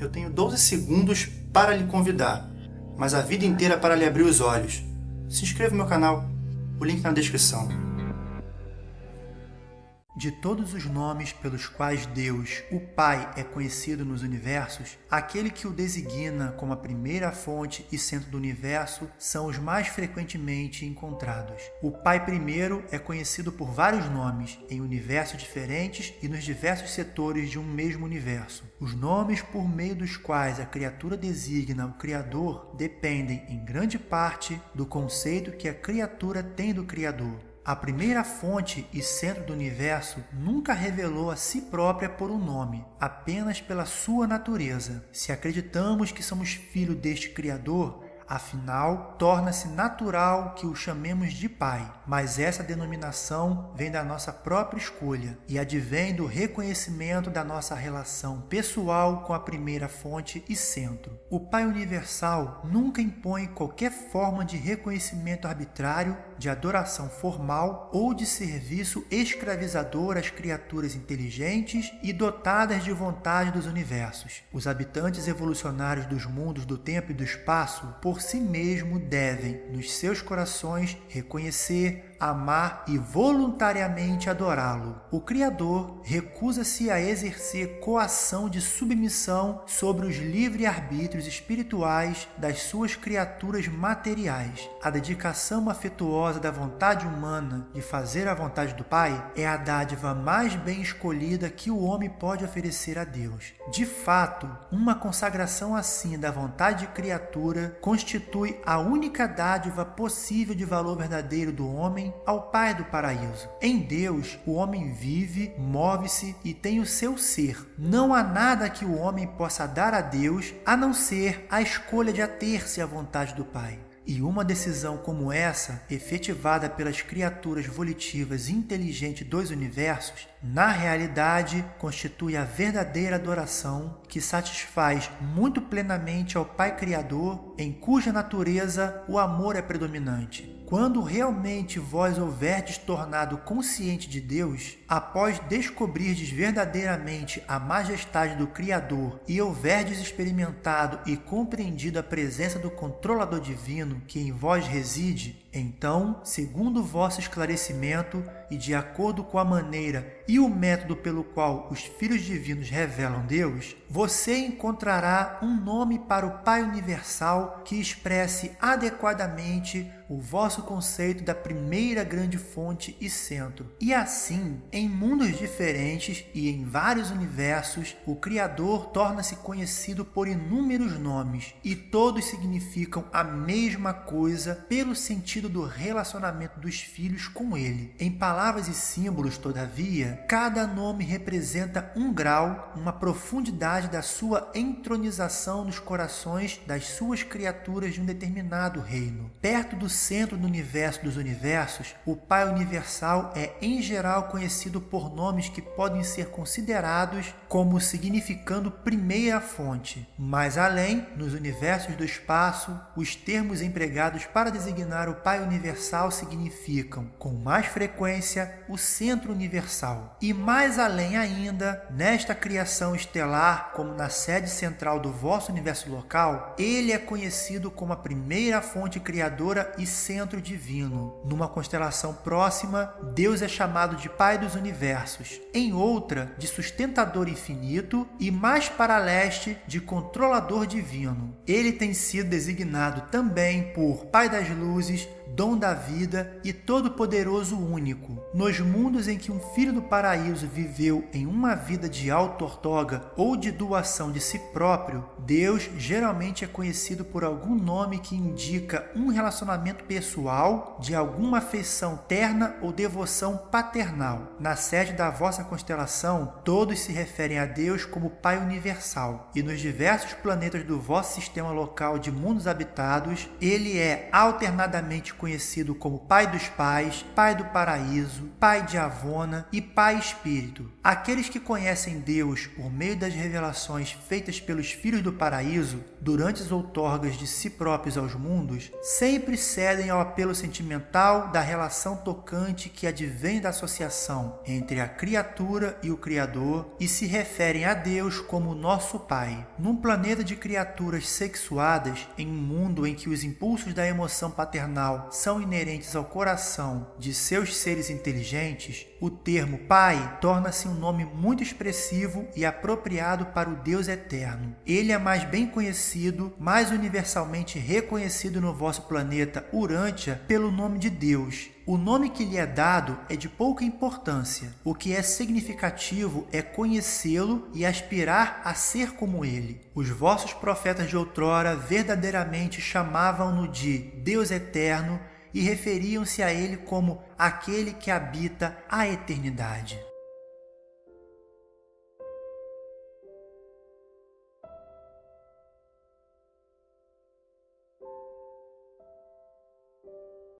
Eu tenho 12 segundos para lhe convidar, mas a vida inteira para lhe abrir os olhos. Se inscreva no meu canal, o link na descrição. De todos os nomes pelos quais Deus, o Pai, é conhecido nos universos, aquele que o designa como a primeira fonte e centro do universo são os mais frequentemente encontrados. O Pai primeiro é conhecido por vários nomes em universos diferentes e nos diversos setores de um mesmo universo. Os nomes por meio dos quais a criatura designa o Criador dependem, em grande parte, do conceito que a criatura tem do Criador. A primeira fonte e centro do universo nunca revelou a si própria por um nome, apenas pela sua natureza. Se acreditamos que somos filho deste Criador, Afinal, torna-se natural que o chamemos de Pai, mas essa denominação vem da nossa própria escolha e advém do reconhecimento da nossa relação pessoal com a primeira fonte e centro. O Pai Universal nunca impõe qualquer forma de reconhecimento arbitrário, de adoração formal ou de serviço escravizador às criaturas inteligentes e dotadas de vontade dos universos. Os habitantes evolucionários dos mundos do tempo e do espaço, por si mesmo devem, nos seus corações, reconhecer amar e voluntariamente adorá-lo. O Criador recusa-se a exercer coação de submissão sobre os livre-arbítrios espirituais das suas criaturas materiais. A dedicação afetuosa da vontade humana de fazer a vontade do Pai é a dádiva mais bem escolhida que o homem pode oferecer a Deus. De fato, uma consagração assim da vontade de criatura constitui a única dádiva possível de valor verdadeiro do homem ao Pai do paraíso. Em Deus, o homem vive, move-se e tem o seu ser. Não há nada que o homem possa dar a Deus a não ser a escolha de ater-se à vontade do Pai. E uma decisão como essa, efetivada pelas criaturas volitivas inteligentes dos universos, na realidade constitui a verdadeira adoração que satisfaz muito plenamente ao Pai Criador, em cuja natureza o amor é predominante. Quando realmente vós houverdes tornado consciente de Deus, após descobrirdes verdadeiramente a majestade do Criador e houverdes experimentado e compreendido a presença do controlador divino que em vós reside, então, segundo vosso esclarecimento e de acordo com a maneira e o método pelo qual os filhos divinos revelam Deus, você encontrará um nome para o Pai Universal que expresse adequadamente o vosso conceito da primeira grande fonte e centro. E assim, em mundos diferentes e em vários universos, o Criador torna-se conhecido por inúmeros nomes e todos significam a mesma coisa pelo sentido sentido do relacionamento dos filhos com ele. Em palavras e símbolos, todavia, cada nome representa um grau, uma profundidade da sua entronização nos corações das suas criaturas de um determinado reino. Perto do centro do universo dos universos, o Pai Universal é em geral conhecido por nomes que podem ser considerados como significando primeira fonte. Mais além, nos universos do espaço, os termos empregados para designar o Pai Pai universal significam, com mais frequência, o centro universal. E mais além ainda, nesta criação estelar, como na sede central do vosso universo local, ele é conhecido como a primeira fonte criadora e centro divino. Numa constelação próxima, Deus é chamado de Pai dos universos. Em outra, de sustentador infinito e mais para leste, de controlador divino. Ele tem sido designado também por Pai das luzes, dom da vida e todo-poderoso único. Nos mundos em que um filho do paraíso viveu em uma vida de auto-ortoga ou de doação de si próprio, Deus geralmente é conhecido por algum nome que indica um relacionamento pessoal, de alguma afeição terna ou devoção paternal. Na sede da vossa constelação, todos se referem a Deus como Pai Universal, e nos diversos planetas do vosso sistema local de mundos habitados, ele é alternadamente conhecido como Pai dos Pais, Pai do Paraíso, Pai de Avona e Pai Espírito. Aqueles que conhecem Deus por meio das revelações feitas pelos filhos do paraíso durante as outorgas de si próprios aos mundos, sempre cedem ao apelo sentimental da relação tocante que advém da associação entre a criatura e o Criador e se referem a Deus como nosso Pai. Num planeta de criaturas sexuadas, em um mundo em que os impulsos da emoção paternal são inerentes ao coração de seus seres inteligentes, o termo Pai torna-se um nome muito expressivo e apropriado para o Deus eterno. Ele é mais bem conhecido, mais universalmente reconhecido no vosso planeta Urântia pelo nome de Deus. O nome que lhe é dado é de pouca importância. O que é significativo é conhecê-lo e aspirar a ser como ele. Os vossos profetas de outrora verdadeiramente chamavam-no de Deus eterno e referiam-se a ele como aquele que habita a eternidade.